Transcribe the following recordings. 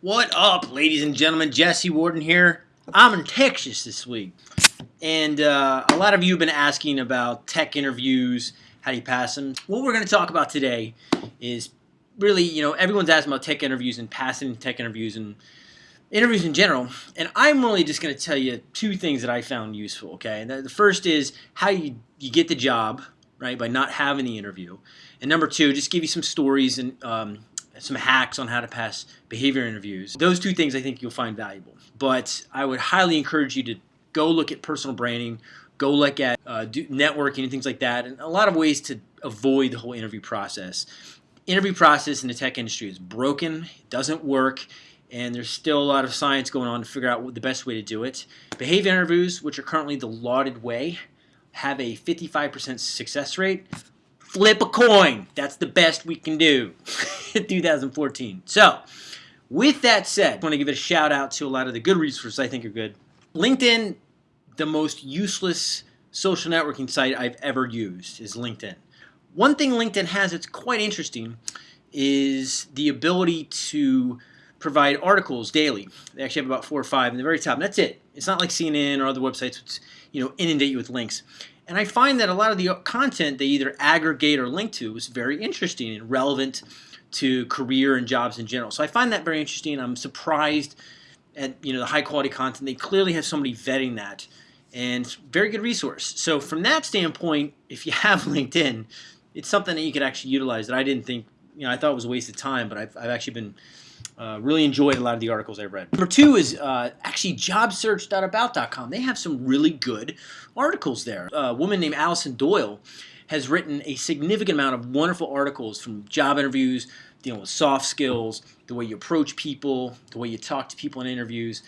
What up, ladies and gentlemen? Jesse Warden here. I'm in Texas this week. And uh, a lot of you have been asking about tech interviews, how do you pass them? What we're going to talk about today is really, you know, everyone's asking about tech interviews and passing tech interviews and interviews in general. And I'm really just going to tell you two things that I found useful, okay? The first is how you, you get the job, right, by not having the interview. And number two, just give you some stories and um, some hacks on how to pass behavior interviews. Those two things I think you'll find valuable. But I would highly encourage you to go look at personal branding, go look at uh, networking and things like that, and a lot of ways to avoid the whole interview process. Interview process in the tech industry is broken, it doesn't work, and there's still a lot of science going on to figure out what the best way to do it. Behavior interviews, which are currently the lauded way, have a 55% success rate. Flip a coin. That's the best we can do in 2014. So, with that said, I want to give a shout out to a lot of the good resources I think are good. LinkedIn, the most useless social networking site I've ever used is LinkedIn. One thing LinkedIn has that's quite interesting is the ability to provide articles daily. They actually have about four or five in the very top, and that's it. It's not like CNN or other websites which you know inundate you with links. And I find that a lot of the content they either aggregate or link to is very interesting and relevant to career and jobs in general. So I find that very interesting. I'm surprised at you know the high quality content. They clearly have somebody vetting that, and very good resource. So from that standpoint, if you have LinkedIn, it's something that you could actually utilize that I didn't think you know I thought it was a waste of time, but I've, I've actually been uh, really enjoyed a lot of the articles I've read. Number two is uh, actually jobsearch.about.com. They have some really good articles there. A woman named Alison Doyle has written a significant amount of wonderful articles from job interviews, dealing with soft skills, the way you approach people, the way you talk to people in interviews,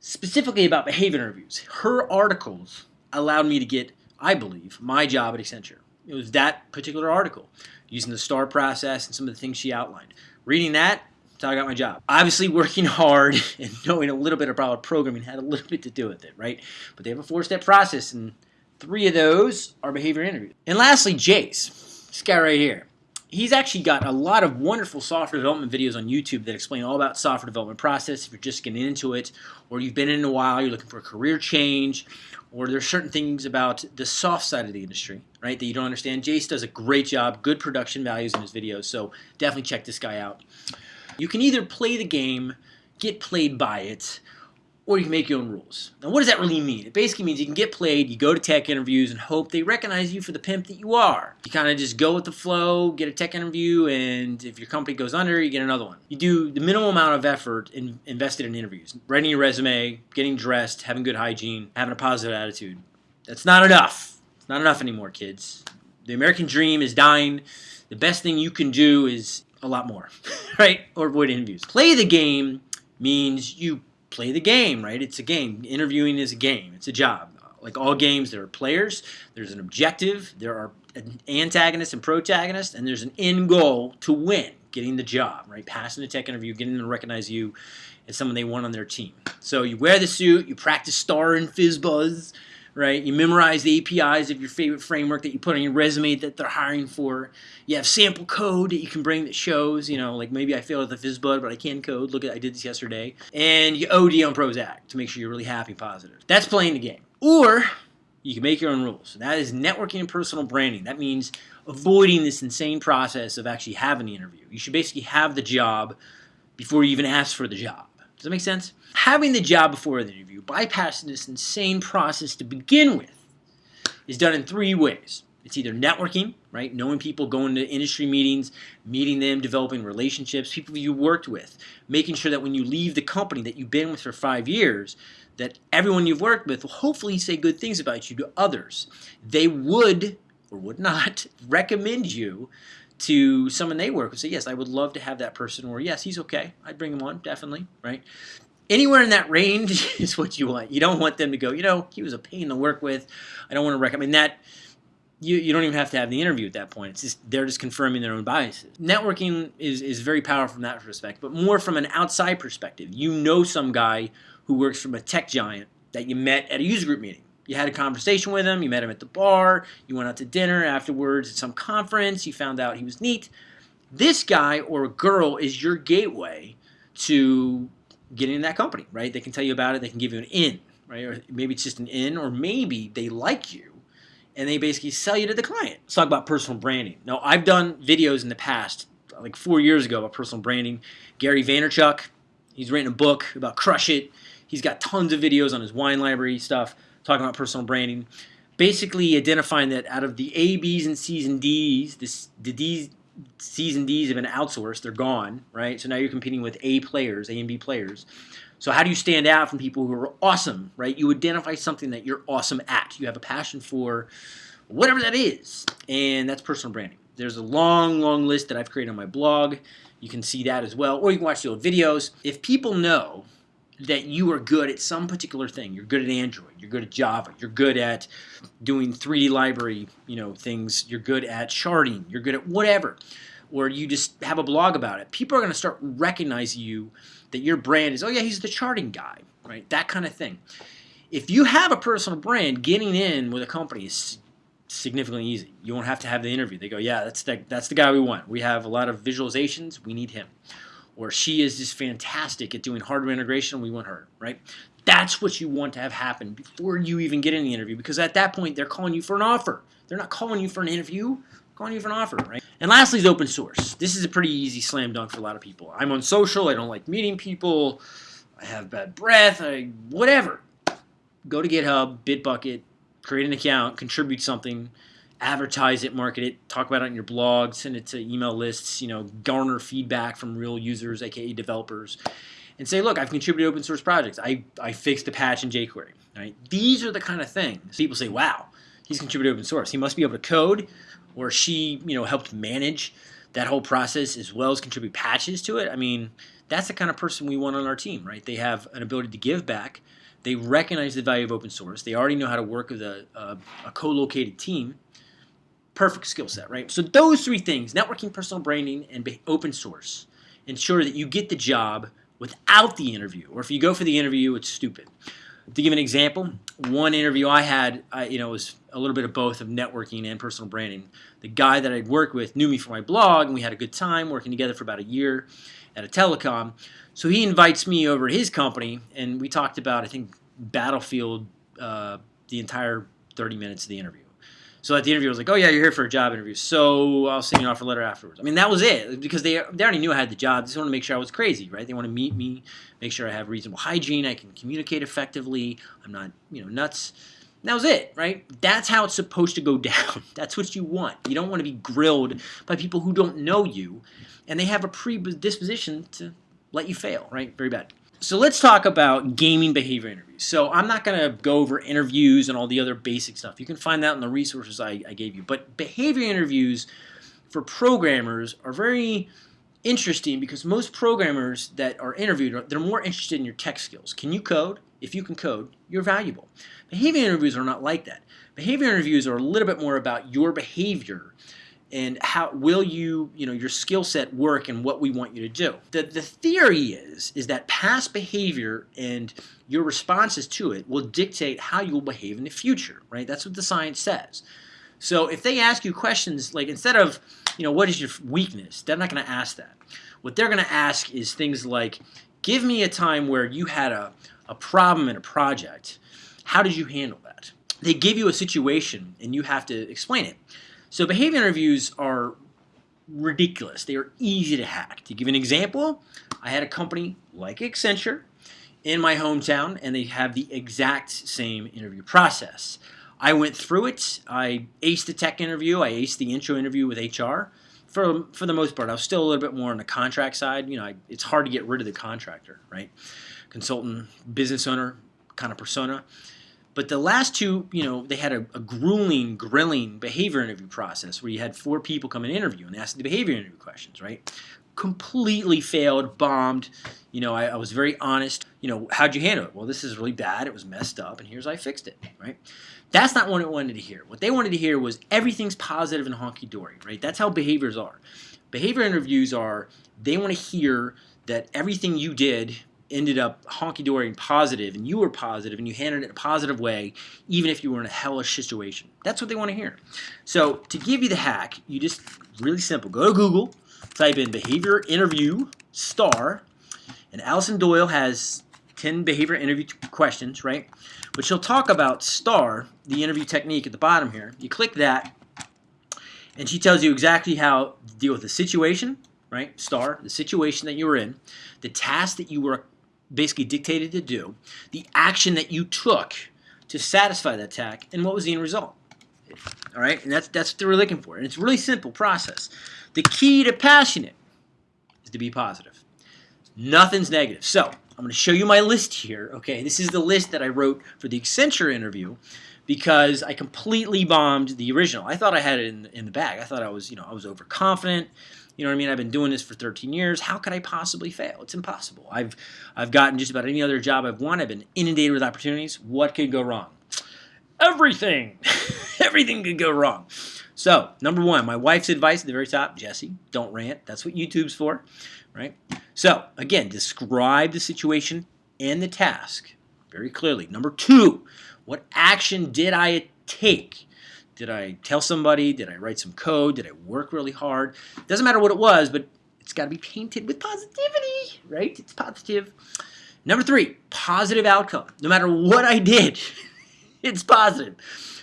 specifically about behavior interviews. Her articles allowed me to get, I believe, my job at Accenture. It was that particular article, using the STAR process and some of the things she outlined. Reading that, how I got my job. Obviously, working hard and knowing a little bit about programming had a little bit to do with it, right? But they have a four-step process, and three of those are behavior interviews. And lastly, Jace, this guy right here. He's actually got a lot of wonderful software development videos on YouTube that explain all about software development process. If you're just getting into it, or you've been in a while, you're looking for a career change, or there's certain things about the soft side of the industry, right, that you don't understand. Jace does a great job, good production values in his videos, so definitely check this guy out. You can either play the game, get played by it, or you can make your own rules. Now, what does that really mean? It basically means you can get played, you go to tech interviews, and hope they recognize you for the pimp that you are. You kind of just go with the flow, get a tech interview, and if your company goes under, you get another one. You do the minimal amount of effort in, invested in interviews. Writing your resume, getting dressed, having good hygiene, having a positive attitude. That's not enough. It's not enough anymore, kids. The American dream is dying. The best thing you can do is a lot more, right? Or avoid interviews. Play the game means you play the game, right? It's a game. Interviewing is a game. It's a job. Like all games, there are players, there's an objective, there are an antagonist and protagonist, and there's an end goal to win, getting the job, right? Passing the tech interview, getting them to recognize you as someone they want on their team. So you wear the suit, you practice star and FizzBuzz, right? You memorize the APIs of your favorite framework that you put on your resume that they're hiring for. You have sample code that you can bring that shows, you know, like maybe I failed at the FizzBuzz, but I can code. Look at I did this yesterday. And you OD on Prozac to make sure you're really happy, positive. That's playing the game. Or you can make your own rules. That is networking and personal branding. That means avoiding this insane process of actually having the interview. You should basically have the job before you even ask for the job. Does that make sense? Having the job before the interview, bypassing this insane process to begin with, is done in three ways. It's either networking, right? Knowing people, going to industry meetings, meeting them, developing relationships, people you worked with, making sure that when you leave the company that you've been with for five years, that everyone you've worked with will hopefully say good things about you to others. They would or would not recommend you to someone they work with say, yes, I would love to have that person, or yes, he's okay. I'd bring him on, definitely, right? Anywhere in that range is what you want. You don't want them to go, you know, he was a pain to work with. I don't want to recommend that. You, you don't even have to have the interview at that point. It's just they're just confirming their own biases. Networking is, is very powerful from that respect, but more from an outside perspective. You know some guy who works from a tech giant that you met at a user group meeting you had a conversation with him, you met him at the bar, you went out to dinner afterwards at some conference, you found out he was neat. This guy or a girl is your gateway to getting in that company, right? They can tell you about it. They can give you an in, right? Or maybe it's just an in, or maybe they like you and they basically sell you to the client. Let's talk about personal branding. Now, I've done videos in the past, like four years ago, about personal branding. Gary Vaynerchuk, he's written a book about Crush It. He's got tons of videos on his wine library stuff talking about personal branding. Basically, identifying that out of the A, B's, and C's and D's, this, the D's, C's and D's have been outsourced. They're gone, right? So now you're competing with A players, A and B players. So how do you stand out from people who are awesome, right? You identify something that you're awesome at. You have a passion for whatever that is, and that's personal branding. There's a long, long list that I've created on my blog. You can see that as well, or you can watch the old videos. If people know that you are good at some particular thing, you're good at Android, you're good at Java, you're good at doing 3D library, you know, things, you're good at sharding, you're good at whatever, or you just have a blog about it, people are going to start recognizing you that your brand is, oh yeah, he's the charting guy, right? That kind of thing. If you have a personal brand, getting in with a company is significantly easy. You won't have to have the interview. They go, yeah, that's the, that's the guy we want. We have a lot of visualizations. We need him. Or she is just fantastic at doing hardware integration. We want her, right? That's what you want to have happen before you even get in the interview because at that point, they're calling you for an offer. They're not calling you for an interview calling you for an offer, right? And lastly is open source. This is a pretty easy slam dunk for a lot of people. I'm on social. I don't like meeting people. I have bad breath. I whatever. Go to GitHub, Bitbucket, create an account, contribute something, advertise it, market it, talk about it on your blog, send it to email lists, you know, garner feedback from real users, aka developers, and say, look, I've contributed open source projects. I, I fixed a patch in jQuery. Right? These are the kind of things people say, wow, he's contributed open source. He must be able to code or she, you know, helped manage that whole process as well as contribute patches to it. I mean, that's the kind of person we want on our team, right? They have an ability to give back. They recognize the value of open source. They already know how to work with a, a, a co-located team. Perfect skill set, right? So those three things, networking, personal branding, and open source, ensure that you get the job without the interview. Or if you go for the interview, it's stupid. To give an example, one interview I had, I, you know, was a little bit of both of networking and personal branding. The guy that I'd worked with knew me from my blog, and we had a good time working together for about a year at a telecom. So he invites me over to his company, and we talked about, I think, Battlefield uh, the entire 30 minutes of the interview. So at the interview, I was like, "Oh yeah, you're here for a job interview, so I'll send you an offer letter afterwards." I mean, that was it because they they already knew I had the job. They just want to make sure I was crazy, right? They want to meet me, make sure I have reasonable hygiene, I can communicate effectively, I'm not you know nuts. And that was it, right? That's how it's supposed to go down. That's what you want. You don't want to be grilled by people who don't know you, and they have a predisposition to let you fail, right? Very bad. So let's talk about gaming behavior interviews. So I'm not going to go over interviews and all the other basic stuff. You can find that in the resources I, I gave you. But behavior interviews for programmers are very interesting because most programmers that are interviewed, they're more interested in your tech skills. Can you code? If you can code, you're valuable. Behavior interviews are not like that. Behavior interviews are a little bit more about your behavior and how will you, you know, your skill set work and what we want you to do. The, the theory is, is that past behavior and your responses to it will dictate how you will behave in the future, right? That's what the science says. So if they ask you questions like instead of, you know, what is your weakness, they're not going to ask that. What they're going to ask is things like, give me a time where you had a, a problem in a project. How did you handle that? They give you a situation and you have to explain it. So behavior interviews are ridiculous. They are easy to hack. To give an example, I had a company like Accenture in my hometown, and they have the exact same interview process. I went through it. I aced the tech interview. I aced the intro interview with HR. For, for the most part, I was still a little bit more on the contract side. You know, I, it's hard to get rid of the contractor, right? Consultant, business owner kind of persona. But the last two, you know, they had a, a, grueling, grilling behavior interview process where you had four people come and interview and ask the behavior interview questions, right? Completely failed, bombed. You know, I, I was very honest. You know, how'd you handle it? Well, this is really bad. It was messed up, and here's how I fixed it, right? That's not what it wanted to hear. What they wanted to hear was everything's positive and honky-dory, right? That's how behaviors are. Behavior interviews are, they want to hear that everything you did ended up honky-dory and positive and you were positive and you handled it in a positive way even if you were in a hellish situation. That's what they want to hear. So to give you the hack, you just, really simple, go to Google, type in behavior interview star, And Alison Doyle has 10 behavior interview questions, right? But she'll talk about STAR, the interview technique at the bottom here. You click that, and she tells you exactly how to deal with the situation, right? STAR, the situation that you were in, the task that you were basically dictated to do, the action that you took to satisfy that task, and what was the end result. All right, and that's that's what we're looking for. And it's a really simple process. The key to passing it is to be positive. Nothing's negative. So I'm going to show you my list here. Okay, this is the list that I wrote for the Accenture interview because I completely bombed the original. I thought I had it in, in the bag. I thought I was, you know, I was overconfident. You know what I mean? I've been doing this for 13 years. How could I possibly fail? It's impossible. I've I've gotten just about any other job I've won. I've been inundated with opportunities. What could go wrong? Everything. Everything could go wrong. So, number one, my wife's advice at the very top, Jesse, don't rant. That's what YouTube's for, right? So, again, describe the situation and the task very clearly. Number two, what action did I take? Did I tell somebody? Did I write some code? Did I work really hard? Doesn't matter what it was, but it's got to be painted with positivity, right? It's positive. Number three, positive outcome. No matter what I did, it's positive.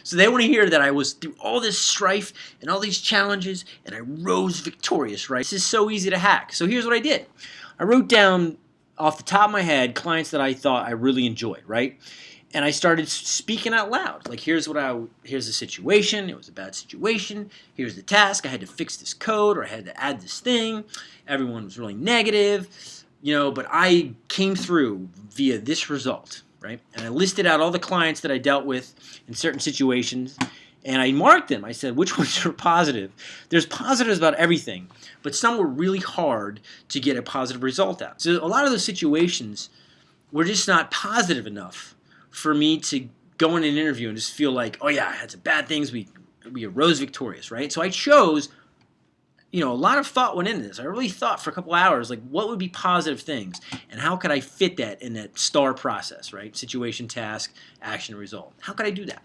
So they want to hear that I was through all this strife and all these challenges and I rose victorious, right? This is so easy to hack. So here's what I did. I wrote down off the top of my head clients that I thought I really enjoyed, right? And I started speaking out loud. Like, here's what I, here's the situation. It was a bad situation. Here's the task. I had to fix this code or I had to add this thing. Everyone was really negative, you know, but I came through via this result right? And I listed out all the clients that I dealt with in certain situations, and I marked them. I said, which ones are positive? There's positives about everything, but some were really hard to get a positive result out. So a lot of those situations were just not positive enough for me to go in an interview and just feel like, oh yeah, I had some bad things, we, we arose victorious, right? So I chose you know, a lot of thought went into this. I really thought for a couple hours, like, what would be positive things, and how could I fit that in that STAR process, right? Situation, task, action, result. How could I do that?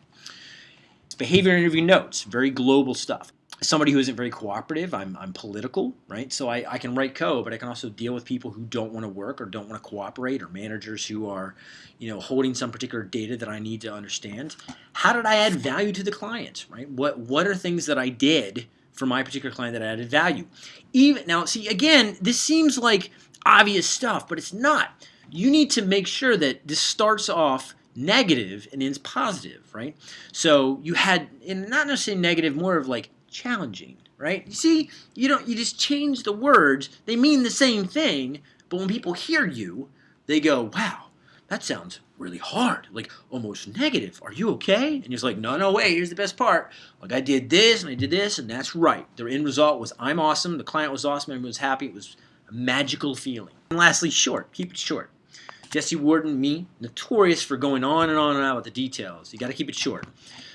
It's behavior interview notes, very global stuff. Somebody who isn't very cooperative, I'm, I'm political, right? So I, I can write code, but I can also deal with people who don't want to work or don't want to cooperate, or managers who are, you know, holding some particular data that I need to understand. How did I add value to the client, right? What what are things that I did for my particular client that added value. Even now, see again, this seems like obvious stuff, but it's not. You need to make sure that this starts off negative and ends positive, right? So you had, not necessarily negative, more of like challenging, right? You see, you don't, you just change the words. They mean the same thing, but when people hear you, they go, wow, that sounds really hard, like almost negative. Are you okay? And he's like, no, no, wait, here's the best part. Like I did this and I did this and that's right. The end result was I'm awesome, the client was awesome, everyone was happy. It was a magical feeling. And lastly, short. Keep it short. Jesse Warden, me, notorious for going on and on and on with the details. You got to keep it short.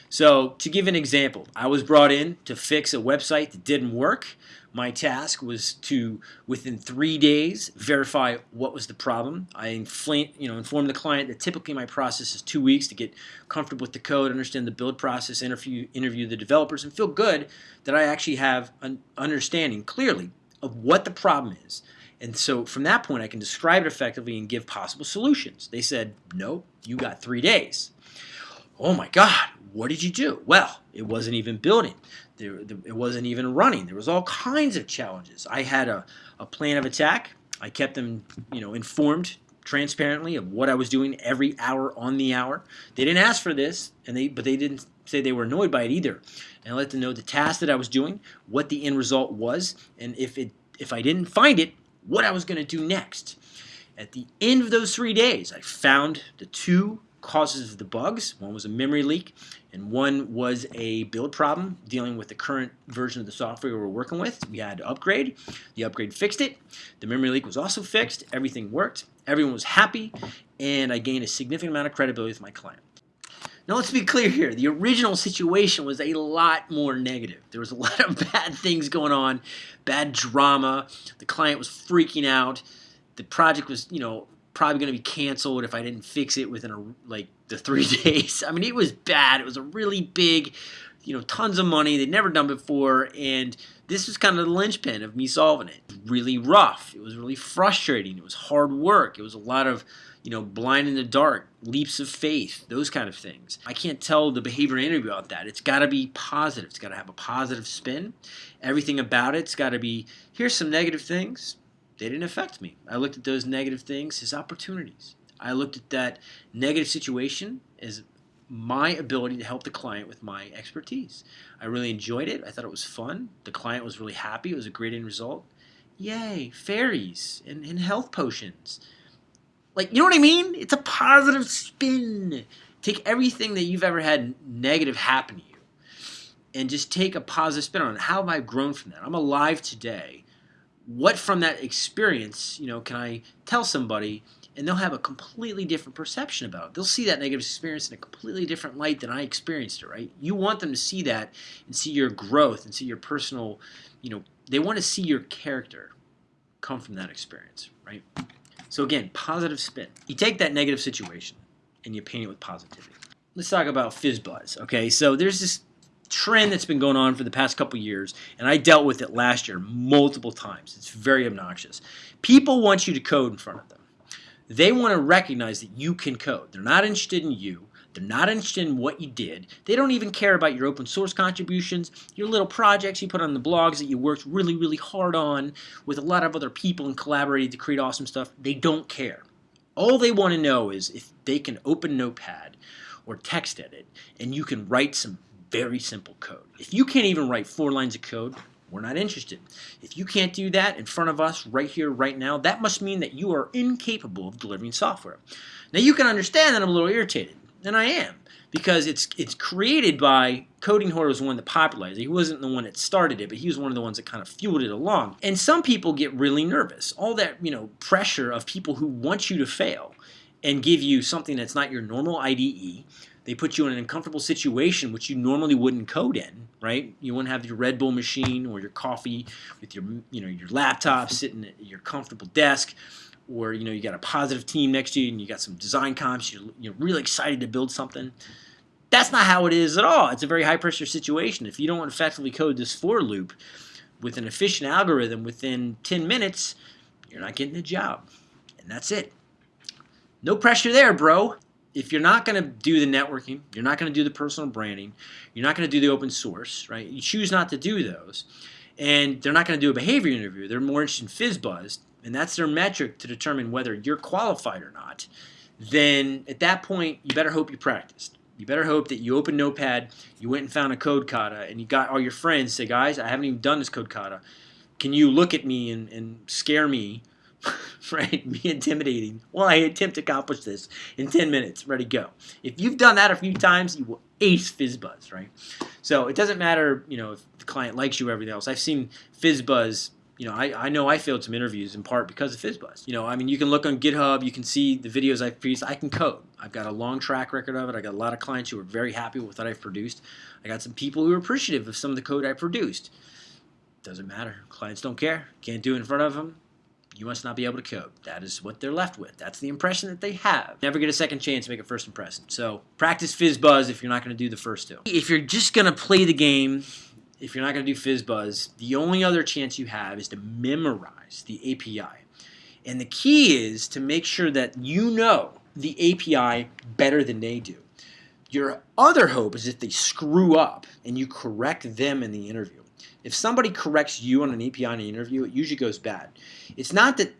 So to give an example, I was brought in to fix a website that didn't work. My task was to, within three days, verify what was the problem. I you know, informed the client that typically my process is two weeks to get comfortable with the code, understand the build process, interview, interview the developers, and feel good that I actually have an understanding clearly of what the problem is. And so from that point, I can describe it effectively and give possible solutions. They said, no, you got three days. Oh my God, what did you do? Well, it wasn't even building. There, it wasn't even running. There was all kinds of challenges. I had a, a plan of attack. I kept them, you know, informed transparently of what I was doing every hour on the hour. They didn't ask for this, and they but they didn't say they were annoyed by it either. And I let them know the task that I was doing, what the end result was, and if it if I didn't find it, what I was going to do next. At the end of those three days, I found the two causes of the bugs. One was a memory leak, and one was a build problem dealing with the current version of the software we were working with. We had to upgrade. The upgrade fixed it. The memory leak was also fixed. Everything worked. Everyone was happy, and I gained a significant amount of credibility with my client. Now let's be clear here. The original situation was a lot more negative. There was a lot of bad things going on, bad drama. The client was freaking out. The project was, you know, probably going to be canceled if I didn't fix it within a, like the three days. I mean, it was bad. It was a really big you know, tons of money they'd never done before, and this was kind of the linchpin of me solving it. Really rough. It was really frustrating. It was hard work. It was a lot of, you know, blind in the dark, leaps of faith, those kind of things. I can't tell the behavior interview about that. It's got to be positive. It's got to have a positive spin. Everything about it's got to be here's some negative things. They didn't affect me. I looked at those negative things as opportunities. I looked at that negative situation as my ability to help the client with my expertise. I really enjoyed it. I thought it was fun. The client was really happy. It was a great end result. Yay, fairies and, and health potions. Like, you know what I mean? It's a positive spin. Take everything that you've ever had negative happen to you and just take a positive spin on it. How have I grown from that? I'm alive today. What from that experience, you know, can I tell somebody and they'll have a completely different perception about it. They'll see that negative experience in a completely different light than I experienced it, right? You want them to see that and see your growth and see your personal, you know, they want to see your character come from that experience, right? So again, positive spin. You take that negative situation and you paint it with positivity. Let's talk about FizzBuzz, okay? So there's this trend that's been going on for the past couple years, and I dealt with it last year multiple times. It's very obnoxious. People want you to code in front of them. They want to recognize that you can code. They're not interested in you. They're not interested in what you did. They don't even care about your open source contributions, your little projects you put on the blogs that you worked really, really hard on with a lot of other people and collaborated to create awesome stuff. They don't care. All they want to know is if they can open Notepad or text edit and you can write some very simple code. If you can't even write four lines of code, we're not interested. If you can't do that in front of us right here, right now, that must mean that you are incapable of delivering software. Now you can understand that I'm a little irritated, and I am, because it's it's created by Coding Horror was the one that popularized it. He wasn't the one that started it, but he was one of the ones that kind of fueled it along. And some people get really nervous. All that you know pressure of people who want you to fail and give you something that's not your normal IDE they put you in an uncomfortable situation which you normally wouldn't code in, right? You wouldn't have your Red Bull machine or your coffee with your, you know, your laptop sitting at your comfortable desk, or you know you got a positive team next to you and you got some design comps. You're, you're really excited to build something. That's not how it is at all. It's a very high pressure situation. If you don't effectively code this for loop with an efficient algorithm within 10 minutes, you're not getting the job. And that's it. No pressure there, bro if you're not going to do the networking, you're not going to do the personal branding, you're not going to do the open source, right? You choose not to do those, and they're not going to do a behavior interview. They're more interested in FizzBuzz, and that's their metric to determine whether you're qualified or not. Then at that point, you better hope you practiced. You better hope that you opened Notepad, you went and found a code kata, and you got all your friends say, guys, I haven't even done this code kata. Can you look at me and, and scare me right? Be intimidating. Well, I attempt to accomplish this in 10 minutes. Ready, go. If you've done that a few times, you will ace FizzBuzz, right? So it doesn't matter, you know, if the client likes you or everything else. I've seen FizzBuzz, you know, I, I know I failed some interviews in part because of FizzBuzz. You know, I mean, you can look on GitHub, you can see the videos I've produced. I can code. I've got a long track record of it. I got a lot of clients who are very happy with what I've produced. I got some people who are appreciative of some of the code I produced. Doesn't matter. Clients don't care. Can't do it in front of them you must not be able to code. That is what they're left with. That's the impression that they have. Never get a second chance to make a first impression. So practice fizz buzz if you're not going to do the first two. If you're just going to play the game, if you're not going to do fizz buzz, the only other chance you have is to memorize the API. And the key is to make sure that you know the API better than they do. Your other hope is if they screw up and you correct them in the interview. If somebody corrects you on an API in an interview, it usually goes bad. It's not that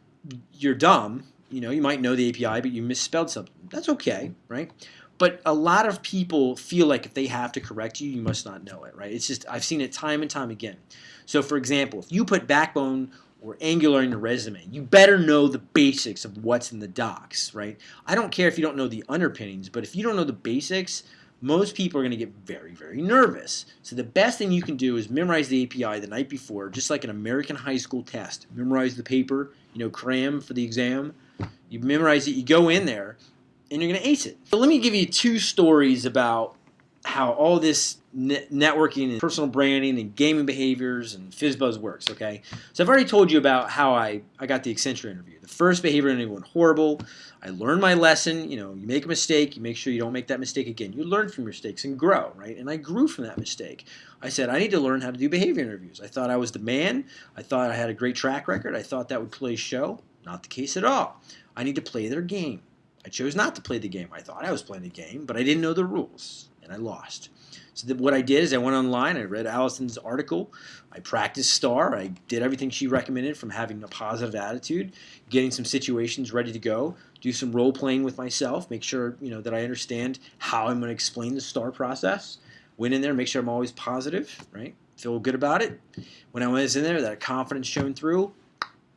you're dumb. You know, you might know the API, but you misspelled something. That's okay, right? But a lot of people feel like if they have to correct you, you must not know it, right? It's just, I've seen it time and time again. So for example, if you put Backbone or Angular in your resume, you better know the basics of what's in the docs, right? I don't care if you don't know the underpinnings, but if you don't know the basics, most people are going to get very, very nervous. So the best thing you can do is memorize the API the night before, just like an American high school test. Memorize the paper, you know, cram for the exam. You memorize it, you go in there, and you're going to ace it. So let me give you two stories about how all this networking and personal branding and gaming behaviors and FizzBuzz works, okay? So I've already told you about how I, I got the Accenture interview. The first behavior interview went horrible. I learned my lesson. You know, you make a mistake, you make sure you don't make that mistake again. You learn from your mistakes and grow, right? And I grew from that mistake. I said, I need to learn how to do behavior interviews. I thought I was the man. I thought I had a great track record. I thought that would play show. Not the case at all. I need to play their game. I chose not to play the game. I thought I was playing the game, but I didn't know the rules, and I lost. So what I did is I went online, I read Alison's article, I practiced STAR, I did everything she recommended from having a positive attitude, getting some situations ready to go, do some role playing with myself, make sure you know that I understand how I'm going to explain the STAR process. Went in there, make sure I'm always positive, right? Feel good about it. When I was in there, that confidence shone through,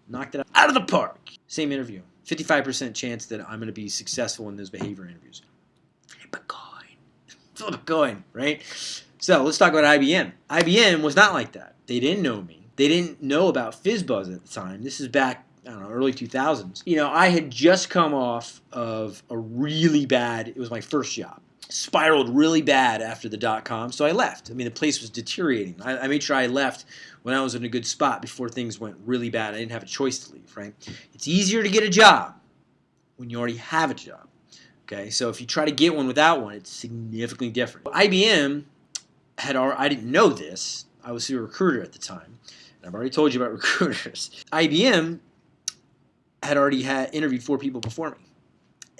knocked it out of the park. Same interview. 55% chance that I'm going to be successful in those behavior interviews. Flip a coin. Flip a coin, right? So let's talk about IBM. IBM was not like that. They didn't know me. They didn't know about FizzBuzz at the time. This is back, I don't know, early 2000s. You know, I had just come off of a really bad, it was my first job spiraled really bad after the dot com, so I left. I mean, the place was deteriorating. I, I, made sure I left when I was in a good spot before things went really bad. I didn't have a choice to leave, right? It's easier to get a job when you already have a job. Okay, so if you try to get one without one, it's significantly different. IBM had, I didn't know this. I was a recruiter at the time. And I've already told you about recruiters. IBM had already had interviewed four people before me.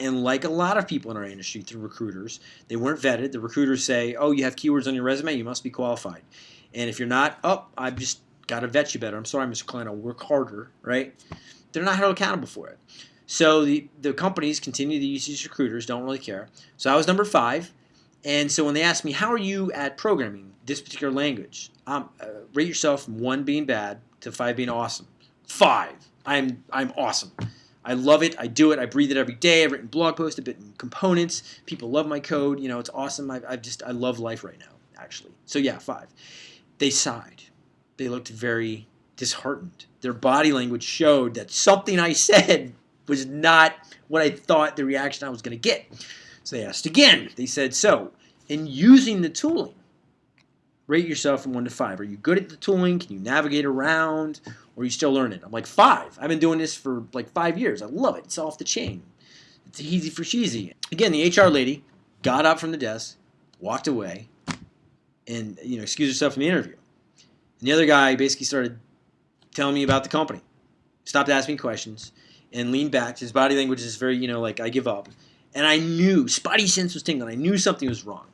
And like a lot of people in our industry through recruiters, they weren't vetted. The recruiters say, oh, you have keywords on your resume, you must be qualified. And if you're not, oh, I've just got to vet you better. I'm sorry, Mr. Klein, I'll work harder, right? They're not held accountable for it. So the, the companies continue to use these recruiters, don't really care. So I was number five. And so when they asked me, how are you at programming this particular language? Um, uh, rate yourself from one being bad to five being awesome. Five. I'm, I'm awesome. I love it. I do it. I breathe it every day. I've written blog posts, I've written components. People love my code. You know, it's awesome. I, I just, I love life right now, actually. So yeah, five. They sighed. They looked very disheartened. Their body language showed that something I said was not what I thought the reaction I was going to get. So they asked again. They said, so in using the tooling, rate yourself from 1 to 5. Are you good at the tooling? Can you navigate around? Or you still learning? I'm like, 5. I've been doing this for like 5 years. I love it. It's off the chain. It's easy for cheesy. Again, the HR lady got up from the desk, walked away, and you know excused herself from the interview. And the other guy basically started telling me about the company, stopped asking questions, and leaned back. His body language is very, you know, like I give up. And I knew, spotty sense was tingling. I knew something was wrong.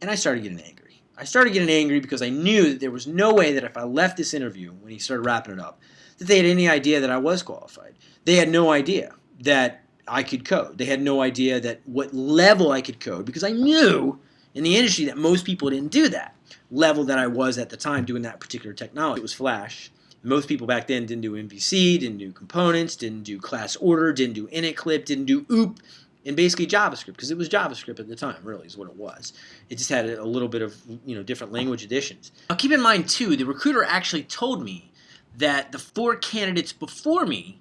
And I started getting angry. I started getting angry because I knew that there was no way that if I left this interview, when he started wrapping it up, that they had any idea that I was qualified. They had no idea that I could code. They had no idea that what level I could code because I knew in the industry that most people didn't do that level that I was at the time doing that particular technology. It was Flash. Most people back then didn't do MVC, didn't do components, didn't do class order, didn't do init clip, didn't do OOP, and basically JavaScript because it was JavaScript at the time. Really, is what it was. It just had a little bit of you know different language additions. Now keep in mind too, the recruiter actually told me that the four candidates before me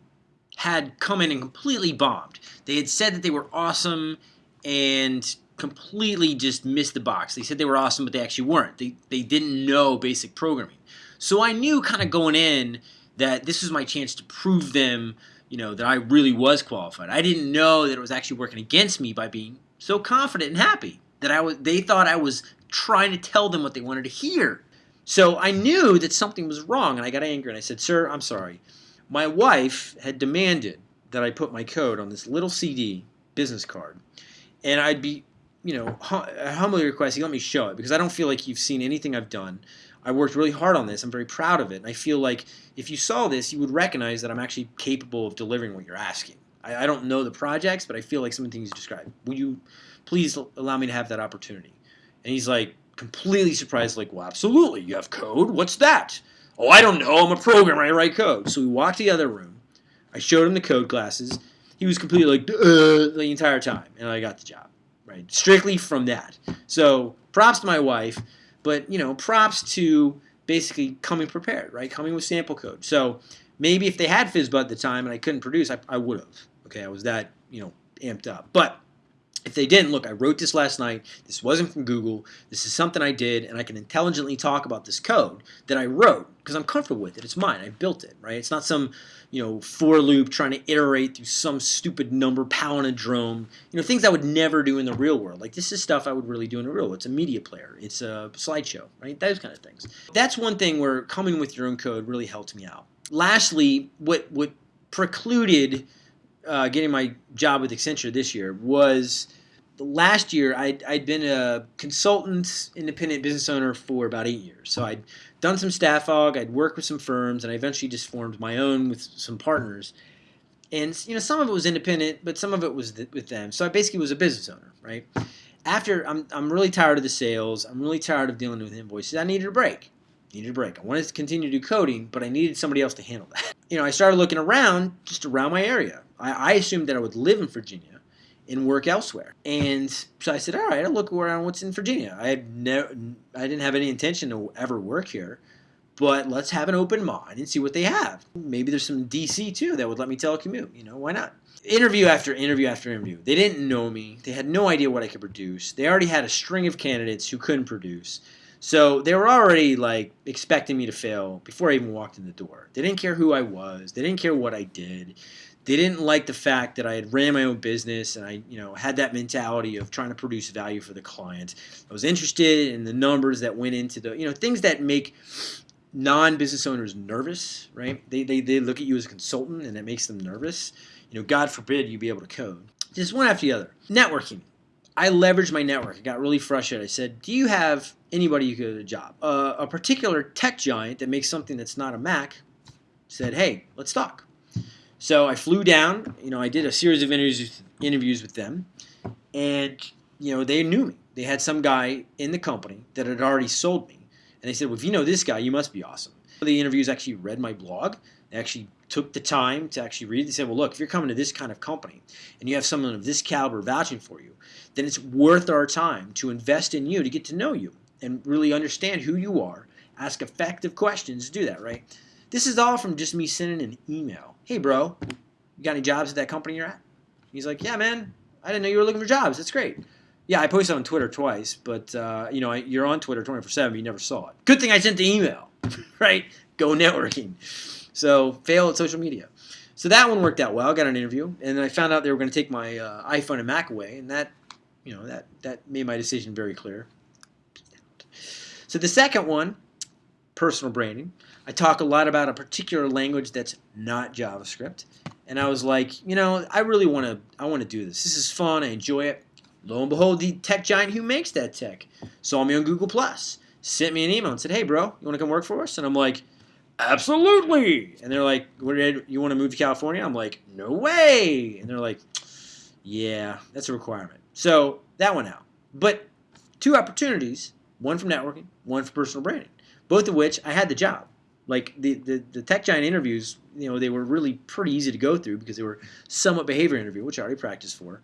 had come in and completely bombed. They had said that they were awesome and completely just missed the box. They said they were awesome, but they actually weren't. They, they didn't know basic programming. So I knew kind of going in that this was my chance to prove them, you know, that I really was qualified. I didn't know that it was actually working against me by being so confident and happy that I was. They thought I was trying to tell them what they wanted to hear. So I knew that something was wrong, and I got angry and I said, "Sir, I'm sorry. My wife had demanded that I put my code on this little CD business card, and I'd be you know, humbly request you let me show it because I don't feel like you've seen anything I've done. I worked really hard on this. I'm very proud of it. And I feel like if you saw this, you would recognize that I'm actually capable of delivering what you're asking. I, I don't know the projects, but I feel like some of the things you described. Will you please allow me to have that opportunity? And he's like completely surprised, like, well, absolutely. You have code? What's that? Oh, I don't know. I'm a programmer. I write code. So we walked to the other room. I showed him the code classes. He was completely like, uh, the entire time. And I got the job right? Strictly from that. So props to my wife, but you know, props to basically coming prepared, right? Coming with sample code. So maybe if they had FizzBuzz at the time and I couldn't produce, I, I would have. Okay, I was that you know amped up. But If they didn't, look, I wrote this last night. This wasn't from Google. This is something I did, and I can intelligently talk about this code that I wrote because I'm comfortable with it. It's mine. I built it, right? It's not some, you know, for loop trying to iterate through some stupid number palindrome. You know, things I would never do in the real world. Like this is stuff I would really do in the real world. It's a media player. It's a slideshow, right? Those kind of things. That's one thing where coming with your own code really helped me out. Lastly, what what precluded uh, getting my job with Accenture this year was last year I'd, I'd been a consultant independent business owner for about eight years. So i'd done some staff aug i'd worked with some firms and i eventually just formed my own with some partners. And you know some of it was independent but some of it was th- with them. So i basically was a business owner right? After I'm, I'm really tired of the sales. I'm really tired of dealing with invoices. I needed a break. Needed a break. I wanted to continue to do coding but i needed somebody else to handle that. You know i started looking around just around my area I, I assumed that i would live in virginia and work elsewhere. And so I said, all right, I'll look around what's in Virginia. I had no, I didn't have any intention to ever work here, but let's have an open mind and see what they have. Maybe there's some DC too that would let me telecommute. You know, why not? Interview after interview after interview. They didn't know me. They had no idea what I could produce. They already had a string of candidates who couldn't produce. So they were already like expecting me to fail before I even walked in the door. They didn't care who I was. They didn't care what I did they didn't like the fact that I had ran my own business and I, you know, had that mentality of trying to produce value for the client. I was interested in the numbers that went into the, you know, things that make non-business owners nervous, right? They, they, they look at you as a consultant and it makes them nervous. You know, God forbid you be able to code. Just one after the other. Networking. I leveraged my network. I got really frustrated. I said, do you have anybody who could get a job? Uh, a particular tech giant that makes something that's not a Mac said, hey, let's talk. So I flew down. You know, I did a series of interviews interviews with them, and you know they knew me. They had some guy in the company that had already sold me, and they said, "Well, if you know this guy, you must be awesome." The interviews actually read my blog. They actually took the time to actually read. They said, "Well, look, if you're coming to this kind of company and you have someone of this caliber vouching for you, then it's worth our time to invest in you to get to know you and really understand who you are. Ask effective questions to do that, right?" This is all from just me sending an email. Hey, bro, you got any jobs at that company you're at? He's like, yeah, man, I didn't know you were looking for jobs. That's great. Yeah, I posted on Twitter twice, but uh, you know you're on Twitter 24/7. You never saw it. Good thing I sent the email, right? Go networking. So fail at social media. So that one worked out well. I got an interview, and then I found out they were going to take my uh, iPhone and Mac away, and that, you know, that that made my decision very clear. So the second one, personal branding. I talk a lot about a particular language that's not JavaScript. And I was like, you know, I really want to I want to do this. This is fun. I enjoy it. Lo and behold, the tech giant who makes that tech saw me on Google Plus, sent me an email and said, "Hey, bro, you want to come work for us?" And I'm like, "Absolutely!" And they're like, "What? You want to move to California?" I'm like, "No way!" And they're like, "Yeah, that's a requirement." So that went out. But two opportunities: one from networking, one for personal branding. Both of which I had the job like the, the, the tech giant interviews, you know, they were really pretty easy to go through because they were somewhat behavior interview, which I already practiced for.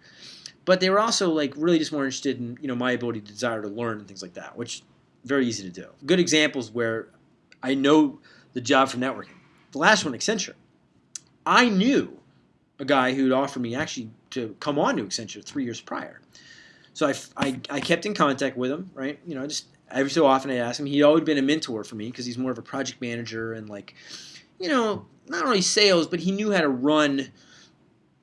But they were also like really just more interested in, you know, my ability to desire to learn and things like that, which very easy to do. Good examples where I know the job for networking. The last one, Accenture. I knew a guy who'd offered me actually to come on to Accenture three years prior. So I, I, I kept in contact with him, right? You know, just every so often I ask him. He'd always been a mentor for me because he's more of a project manager and like, you know, not only sales, but he knew how to run,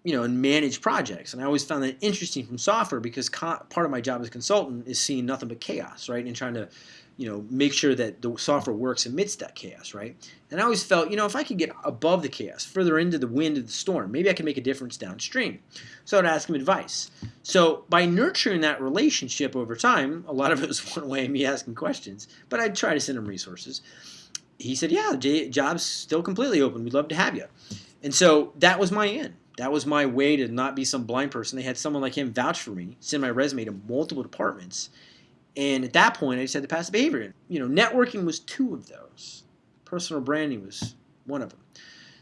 you know, and manage projects. And I always found that interesting from software because part of my job as a consultant is seeing nothing but chaos, right, and trying to you know, make sure that the software works amidst that chaos, right? And I always felt, you know, if I could get above the chaos, further into the wind of the storm, maybe I can make a difference downstream. So I'd ask him advice. So by nurturing that relationship over time, a lot of it was one way me asking questions, but I'd try to send him resources. He said, yeah, job's still completely open. We'd love to have you. And so that was my end. That was my way to not be some blind person. They had someone like him vouch for me, send my resume to multiple departments, and at that point, I just had the behavior in. You know, networking was two of those. Personal branding was one of them.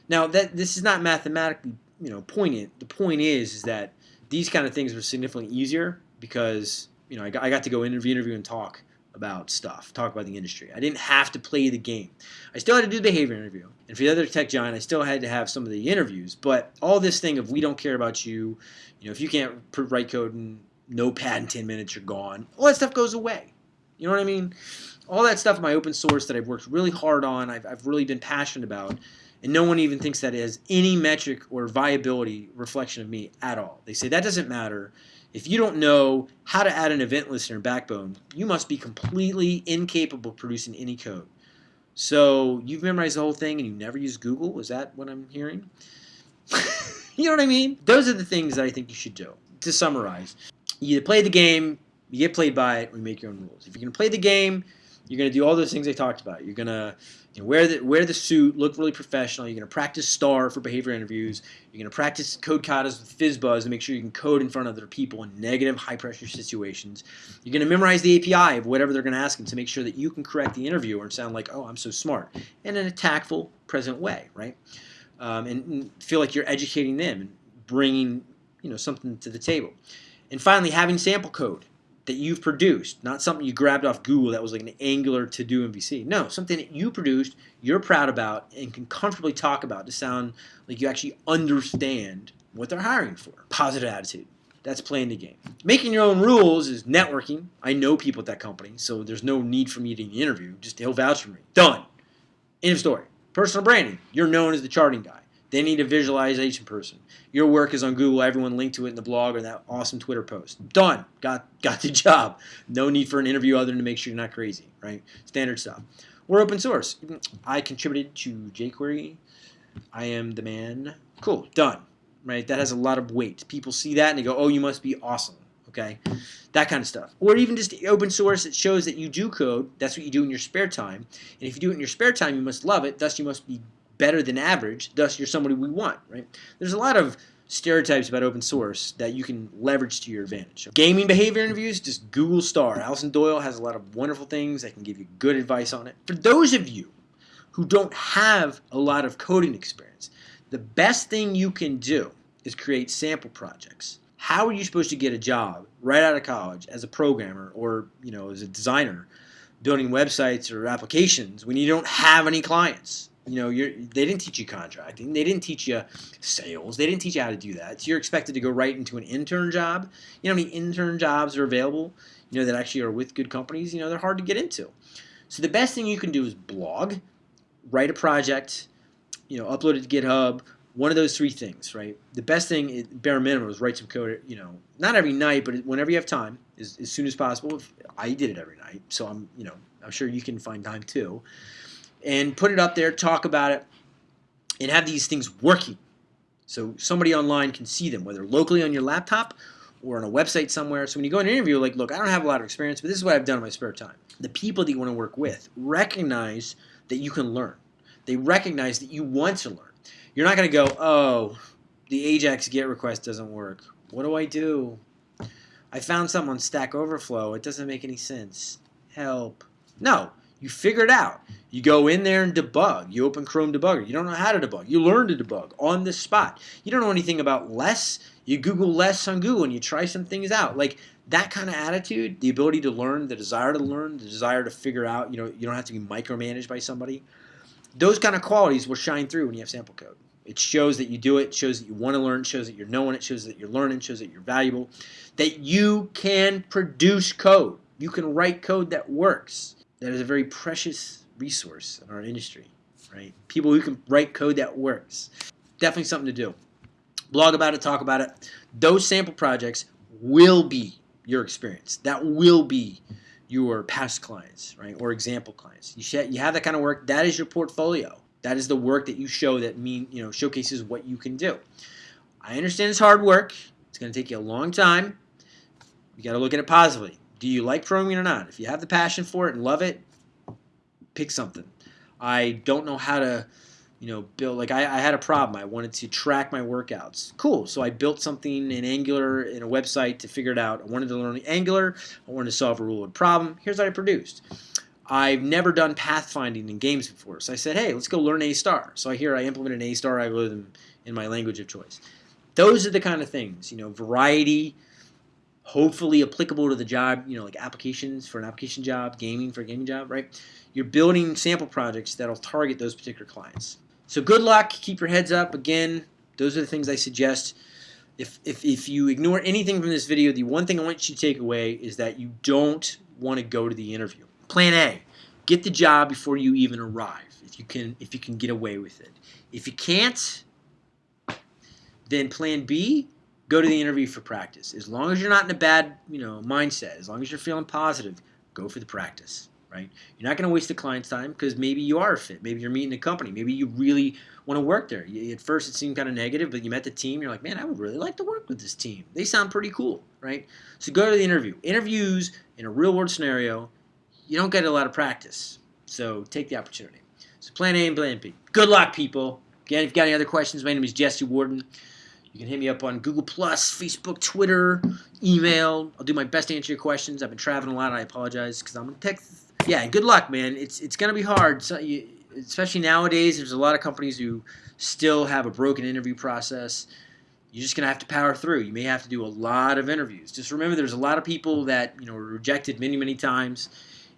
Now, that this is not mathematically, you know, poignant. The point is, is that these kind of things were significantly easier because, you know, I got, I got to go interview, interview, and talk about stuff, talk about the industry. I didn't have to play the game. I still had to do the behavior interview. And for the other tech giant, I still had to have some of the interviews. But all this thing of we don't care about you, you know, if you can't write code and no pad in 10 minutes, you're gone. All that stuff goes away. You know what I mean? All that stuff in my open source that I've worked really hard on, I've, I've really been passionate about, and no one even thinks that has any metric or viability reflection of me at all. They say that doesn't matter. If you don't know how to add an event listener Backbone, you must be completely incapable of producing any code. So you've memorized the whole thing and you never use Google? Is that what I'm hearing? you know what I mean? Those are the things that I think you should do. To summarize, you play the game, you get played by it, or you make your own rules. If you're going to play the game, you're going to do all those things I talked about. You're going to you know, wear the wear the suit, look really professional. You're going to practice STAR for behavior interviews. You're going to practice code katas with FizzBuzz to make sure you can code in front of other people in negative, high pressure situations. You're going to memorize the API of whatever they're going to ask them to make sure that you can correct the interviewer and sound like, oh, I'm so smart, in an tactful, present way, right? Um, and, and feel like you're educating them and bringing you know something to the table. And finally, having sample code that you've produced, not something you grabbed off Google that was like an Angular to do MVC. No, something that you produced, you're proud about, and can comfortably talk about to sound like you actually understand what they're hiring for. Positive attitude. That's playing the game. Making your own rules is networking. I know people at that company, so there's no need for me to interview. Just he'll vouch for me. Done. End of story. Personal branding. You're known as the charting guy. They need a visualization person. Your work is on Google. Everyone linked to it in the blog or that awesome Twitter post. Done. Got got the job. No need for an interview other than to make sure you're not crazy, right? Standard stuff. We're open source. I contributed to jQuery. I am the man. Cool. Done. Right? That has a lot of weight. People see that and they go, "Oh, you must be awesome." Okay, that kind of stuff. Or even just open source. It shows that you do code. That's what you do in your spare time. And if you do it in your spare time, you must love it. Thus, you must be better than average, thus you're somebody we want, right? There's a lot of stereotypes about open source that you can leverage to your advantage. Gaming behavior interviews, just Google STAR. Alison Doyle has a lot of wonderful things that can give you good advice on it. For those of you who don't have a lot of coding experience, the best thing you can do is create sample projects. How are you supposed to get a job right out of college as a programmer or, you know, as a designer building websites or applications when you don't have any clients? You know, you're, they didn't teach you contracting. They didn't teach you sales. They didn't teach you how to do that. So you're expected to go right into an intern job. You know how many intern jobs are available, you know, that actually are with good companies? You know, they're hard to get into. So the best thing you can do is blog, write a project, you know, upload it to GitHub, one of those three things, right? The best thing, is, bare minimum, is write some code, you know, not every night, but whenever you have time, as, as soon as possible. I did it every night, so I'm, you know, I'm sure you can find time too and put it up there, talk about it, and have these things working. So somebody online can see them, whether locally on your laptop or on a website somewhere. So when you go in an interview, like, look, I don't have a lot of experience, but this is what I've done in my spare time. The people that you want to work with recognize that you can learn. They recognize that you want to learn. You're not going to go, oh, the Ajax GET request doesn't work. What do I do? I found something on Stack Overflow. It doesn't make any sense. Help. No, you figure it out. You go in there and debug. You open Chrome Debugger. You don't know how to debug. You learn to debug on the spot. You don't know anything about less. You Google less on Google and you try some things out. Like that kind of attitude, the ability to learn, the desire to learn, the desire to figure out, you know, you don't have to be micromanaged by somebody. Those kind of qualities will shine through when you have sample code. It shows that you do it, shows that you want to learn, shows that you're knowing it, shows that you're learning, shows that you're valuable, that you can produce code. You can write code that works that is a very precious resource in our industry, right? People who can write code that works. Definitely something to do. Blog about it, talk about it. Those sample projects will be your experience. That will be your past clients, right, or example clients. You you have that kind of work. That is your portfolio. That is the work that you show that mean you know showcases what you can do. I understand it's hard work. It's going to take you a long time. You got to look at it positively. Do you like programming or not? If you have the passion for it and love it, pick something. I don't know how to, you know, build. Like I, I had a problem. I wanted to track my workouts. Cool. So I built something in Angular in a website to figure it out. I wanted to learn Angular. I wanted to solve a rule problem. Here's what I produced. I've never done pathfinding in games before. So I said, hey, let's go learn A star. So I hear I implemented an A star algorithm in my language of choice. Those are the kind of things, you know, variety, hopefully applicable to the job, you know, like applications for an application job, gaming for a gaming job, right? You're building sample projects that'll target those particular clients. So good luck, keep your heads up. Again, those are the things I suggest. if, if, if you ignore anything from this video, the one thing I want you to take away is that you don't want to go to the interview. Plan A, get the job before you even arrive, if you can, if you can get away with it. If you can't, then plan B, go to the interview for practice. As long as you're not in a bad, you know, mindset, as long as you're feeling positive, go for the practice, right? You're not going to waste the client's time because maybe you are a fit. Maybe you're meeting the company. Maybe you really want to work there. You, at first, it seemed kind of negative, but you met the team. You're like, man, I would really like to work with this team. They sound pretty cool, right? So go to the interview. Interviews in a real world scenario, you don't get a lot of practice. So take the opportunity. So plan A and plan B. Good luck, people. Again, if you've got any other questions, my name is Jesse Warden. You can hit me up on Google Facebook, Twitter, email. I'll do my best to answer your questions. I've been traveling a lot. I apologize because I'm in Texas. Yeah, good luck, man. It's it's gonna be hard. So you, especially nowadays, there's a lot of companies who still have a broken interview process. You're just gonna have to power through. You may have to do a lot of interviews. Just remember, there's a lot of people that you know were rejected many, many times,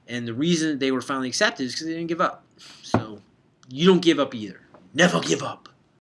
and the reason they were finally accepted is because they didn't give up. So you don't give up either. Never give up.